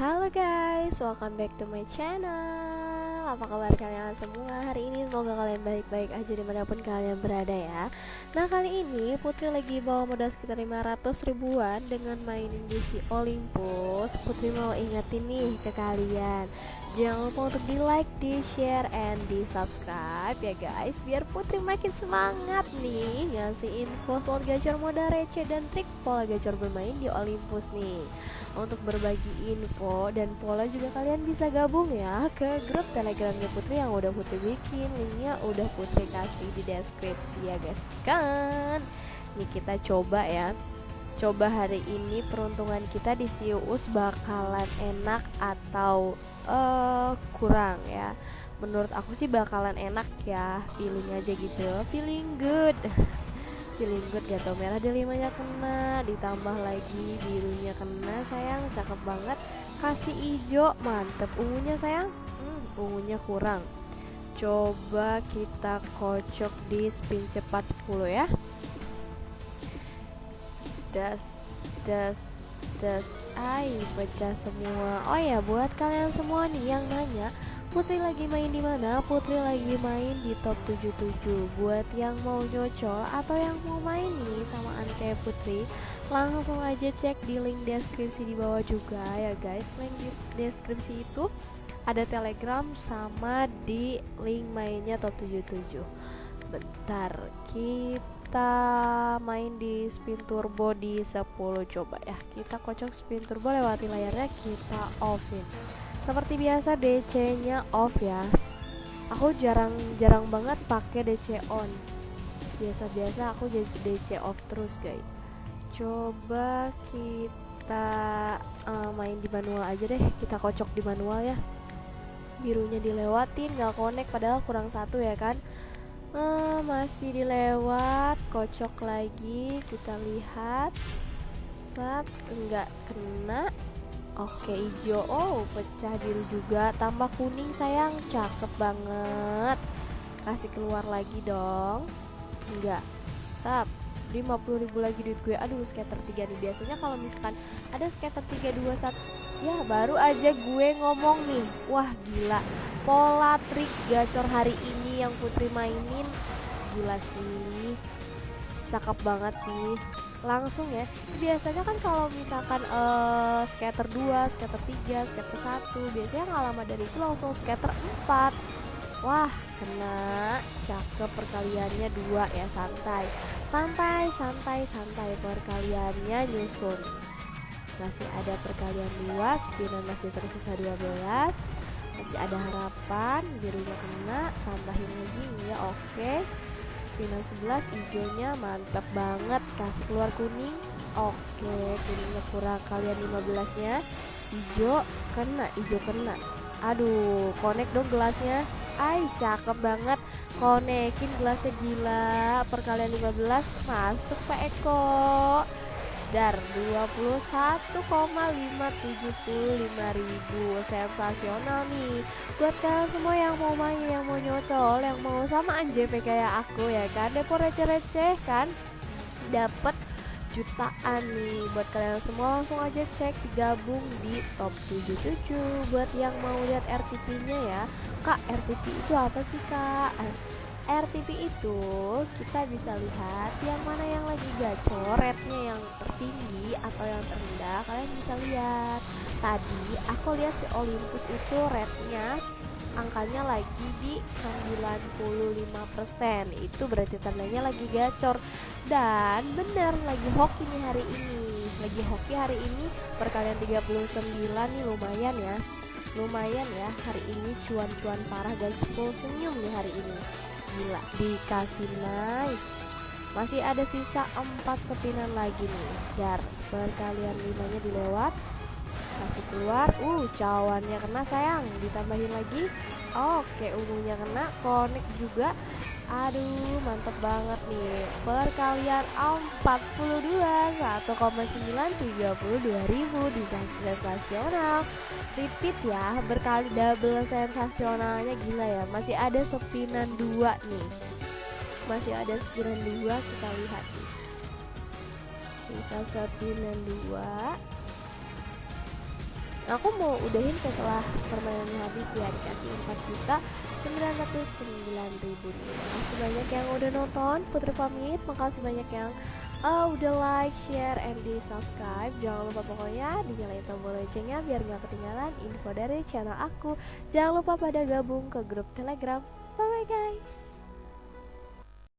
Halo guys, welcome back to my channel. Apa kabar kalian semua hari ini? Semoga kalian baik-baik aja di mana pun kalian berada ya. Nah kali ini Putri lagi bawa modal sekitar 500 ribuan Dengan mainin si Olympus. Putri mau ingetin nih ke kalian. Jangan lupa untuk di like, di share, and di subscribe ya guys. Biar Putri makin semangat nih Ngasih info slot gacor modal receh dan trik pola gacor bermain di Olympus nih untuk berbagi info dan pola juga kalian bisa gabung ya ke grup telegramnya Putri yang udah Putri bikin. Linknya udah Putri kasih di deskripsi ya guys. Kan? Ini kita coba ya. Coba hari ini peruntungan kita di Sius bakalan enak atau uh, kurang ya? Menurut aku sih bakalan enak ya feeling aja gitu. Feeling good good gato merah delimanya kena ditambah lagi birunya kena sayang cakep banget. Kasih hijau mantep. Ungunya sayang? Hmm, ungunya kurang. Coba kita kocok di spin cepat 10 ya. Das das das. Ay pecah semua. Oh ya buat kalian semua nih yang nanya Putri lagi main di mana? Putri lagi main di top 77 Buat yang mau nyocol atau yang mau main nih sama Anke Putri Langsung aja cek di link deskripsi di bawah juga ya guys. Link deskripsi itu ada telegram sama di link mainnya top 77 Bentar kita main di spin turbo di 10 coba ya Kita kocok spin turbo lewati layarnya kita offin seperti biasa DC-nya off ya. Aku jarang-jarang banget pakai DC on. Biasa-biasa aku DC off terus, guys. Coba kita uh, main di manual aja deh. Kita kocok di manual ya. Birunya dilewatin, nggak connect padahal kurang satu ya kan. Uh, masih dilewat, kocok lagi. Kita lihat. Nggak kena Oke hijau. Oh pecah biru juga. Tambah kuning sayang. Cakep banget. Kasih keluar lagi dong. Enggak. Tap. 50 ribu lagi duit gue. Aduh skater 3 nih. Biasanya kalau misalkan Ada skater 3, 2, 1 Ya baru aja gue ngomong nih. Wah gila. Pola trik gacor hari ini Yang Putri mainin. Gila sih. Cakep banget sih langsung ya. Biasanya kan kalau misalkan uh, skater 2, skater 3, skater 1 biasanya nggak lama dari itu langsung skater 4 wah kena cakep perkaliannya dua ya santai. Santai santai santai perkaliannya nyusun. Masih ada perkalian dua spinan masih tersisa 12 masih ada harapan birunya kena tambahin lagi ya oke. okay final 11 hijaunya mantap banget kasih keluar kuning oke kuningnya kurang kalian 15 nya hijau kena hijau kena aduh connect dong gelasnya ay cakep banget konekin gelasnya gila perkalian 15 masuk Pak Eko dar 21,575 ribu. Sensasional nih. Buat kalian semua yang mau main yang mau nyocol yang mau sama JP kayak aku ya kan? Depo receh-receh kan? Dapat jutaan nih. Buat kalian semua langsung aja cek gabung di top 77 buat yang mau lihat RTP nya ya. Kak RTP itu apa sih kak RTP itu kita bisa lihat yang mana yang lagi gacor rate-nya yang tertinggi atau yang terendah kalian bisa lihat. Tadi aku lihat si Olympus itu rate-nya angkanya lagi di 95% itu berarti tandanya lagi gacor. Dan bener lagi hoki nih hari ini. Lagi hoki hari ini perkalian 39 nih lumayan ya. Lumayan ya hari ini cuan-cuan parah dan full senyum nih hari ini gila dikasih nice. Masih ada sisa 4 sepinan lagi nih. Dar perkalian limanya dilewat. Kasih keluar. Uh cawannya kena sayang. Ditambahin lagi. Oke ungunya kena. Connect juga aduh mantep banget nih. Perkalian 42 1,932 ribu di sensasional. Repeat ya berkali double sensasionalnya gila ya. Masih ada sepinan dua nih. Masih ada sepinan dua kita lihat nih. Sisa sepinan aku mau udahin setelah permainannya habis ya dikasih 4 juta 909 ribu. Makasih banyak yang udah nonton Putri pamit. Makasih banyak yang uh, udah like, share, and di subscribe. Jangan lupa pokoknya dinyalain tombol loncengnya Biar gak ketinggalan info dari channel aku. Jangan lupa pada gabung ke grup telegram. Bye bye guys